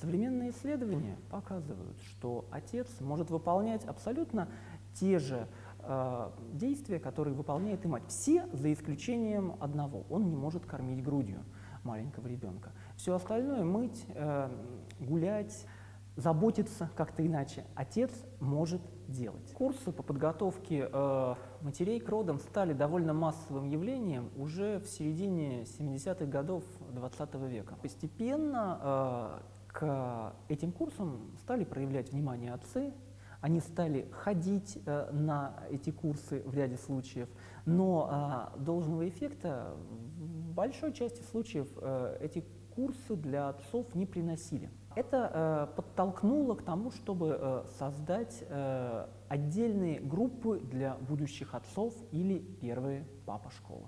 Современные исследования показывают, что отец может выполнять абсолютно те же э, действия, которые выполняет и мать. Все за исключением одного. Он не может кормить грудью маленького ребенка. Все остальное, мыть, э, гулять, заботиться как-то иначе, отец может делать. Курсы по подготовке э, матерей к родам стали довольно массовым явлением уже в середине 70-х годов 20 -го века. Постепенно э, к этим курсам стали проявлять внимание отцы, они стали ходить э, на эти курсы в ряде случаев, но э, должного эффекта в большой части случаев э, эти курсы для отцов не приносили. Это э, подтолкнуло к тому, чтобы создать отдельные группы для будущих отцов или первые папа школы.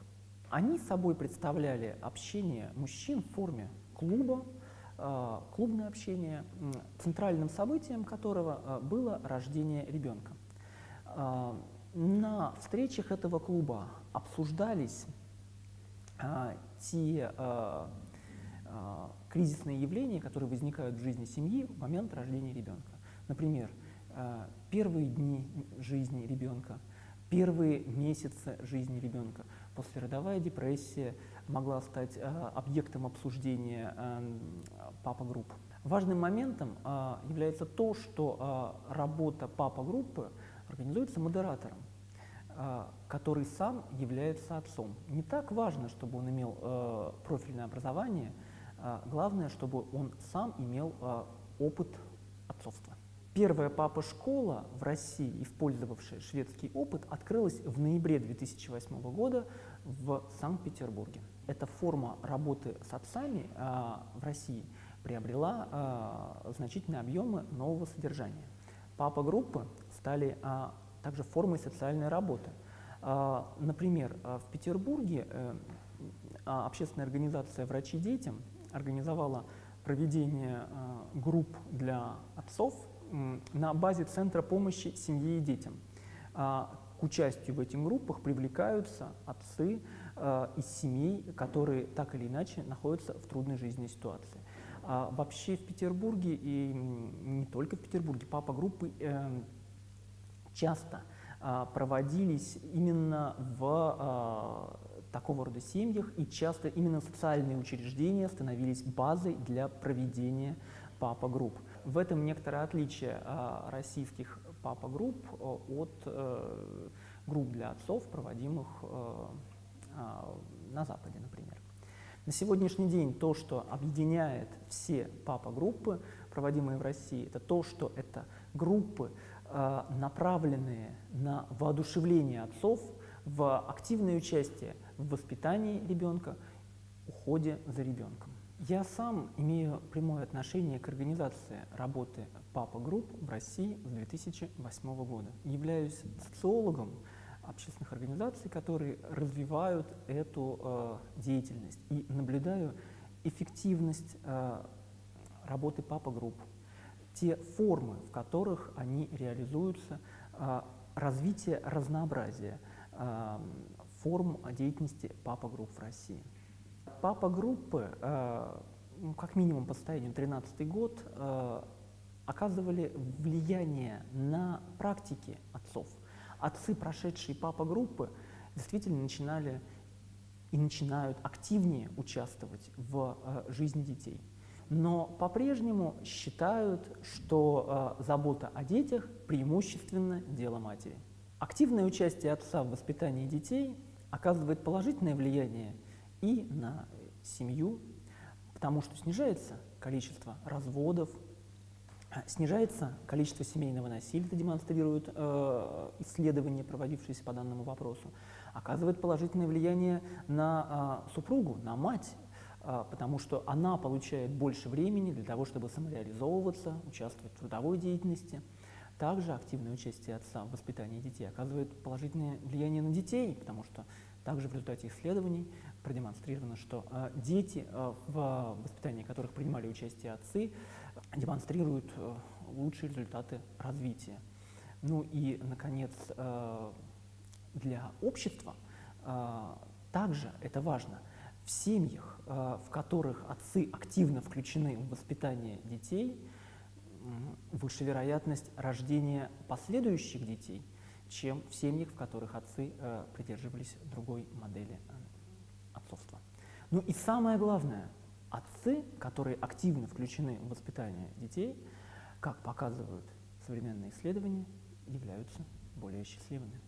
Они собой представляли общение мужчин в форме клуба, клубное общение, центральным событием которого э, было рождение ребенка. Э, на встречах этого клуба обсуждались те кризисные явления, которые возникают в жизни семьи в момент рождения ребенка. Например, первые дни жизни ребенка, первые месяцы жизни ребенка, послеродовая депрессия, могла стать э, объектом обсуждения э, папа-групп. Важным моментом э, является то, что работа папа-группы организуется модератором, который сам является отцом. Не так важно, чтобы он имел профильное образование, главное, чтобы он сам имел опыт отцовства. Первая папа-школа в России, использовавшая шведский опыт, открылась в ноябре 2008 года в Санкт-Петербурге эта форма работы с отцами э, в России приобрела э, значительные объемы нового содержания. Папа-группы стали э, также формой социальной работы. Э, например, в Петербурге э, общественная организация «Врачи детям» организовала проведение э, групп для отцов э, на базе Центра помощи семье и детям. Э, к участию в этих группах привлекаются отцы, Э, из семей, которые так или иначе находятся в трудной жизненной ситуации. А вообще в Петербурге и не только в Петербурге папа-группы э, часто э, проводились именно в такого рода семьях, и часто именно социальные учреждения становились базой для проведения папа-групп. В этом некоторое отличие э, российских папа-групп от э, групп для отцов, проводимых э, а, на Западе, например. На сегодняшний день то, что объединяет все папа-группы, проводимые в России, это то, что это группы, а, направленные на воодушевление отцов в активное участие в воспитании ребенка, уходе за ребенком. Я сам имею прямое отношение к организации работы папа-групп в России с 2008 года. Являюсь социологом, общественных организаций, которые развивают эту э, деятельность. И наблюдаю эффективность э, работы папа-групп, те формы, в которых они реализуются, э, развитие разнообразия э, форм деятельности папа-групп в России. Папа-группы, э, ну, как минимум по состоянию 2013 год, э, оказывали влияние на практики отцов отцы, прошедшие папа группы, действительно начинали и начинают активнее участвовать в э, жизни детей. Но по-прежнему считают, что забота о детях преимущественно дело матери. Активное участие отца в воспитании детей оказывает положительное влияние и на семью, потому что снижается количество разводов, Снижается количество семейного насилия, это демонстрируют э, исследования, проводившиеся по данному вопросу. Оказывает положительное влияние на э, супругу, на мать, э, потому что она получает больше времени для того, чтобы самореализовываться, участвовать в трудовой деятельности. Также активное участие отца в воспитании детей оказывает положительное влияние на детей, потому что Также в результате исследований продемонстрировано, что э, дети, э, в воспитании которых принимали участие отцы, демонстрируют э, лучшие результаты развития. Ну и, наконец, для общества также это важно. В семьях, в которых отцы активно включены в воспитание детей, выше вероятность рождения последующих детей, чем в семьях, в которых отцы э, придерживались другой модели э, отцовства. Ну и самое главное, отцы, которые активно включены в воспитание детей, как показывают современные исследования, являются более счастливыми.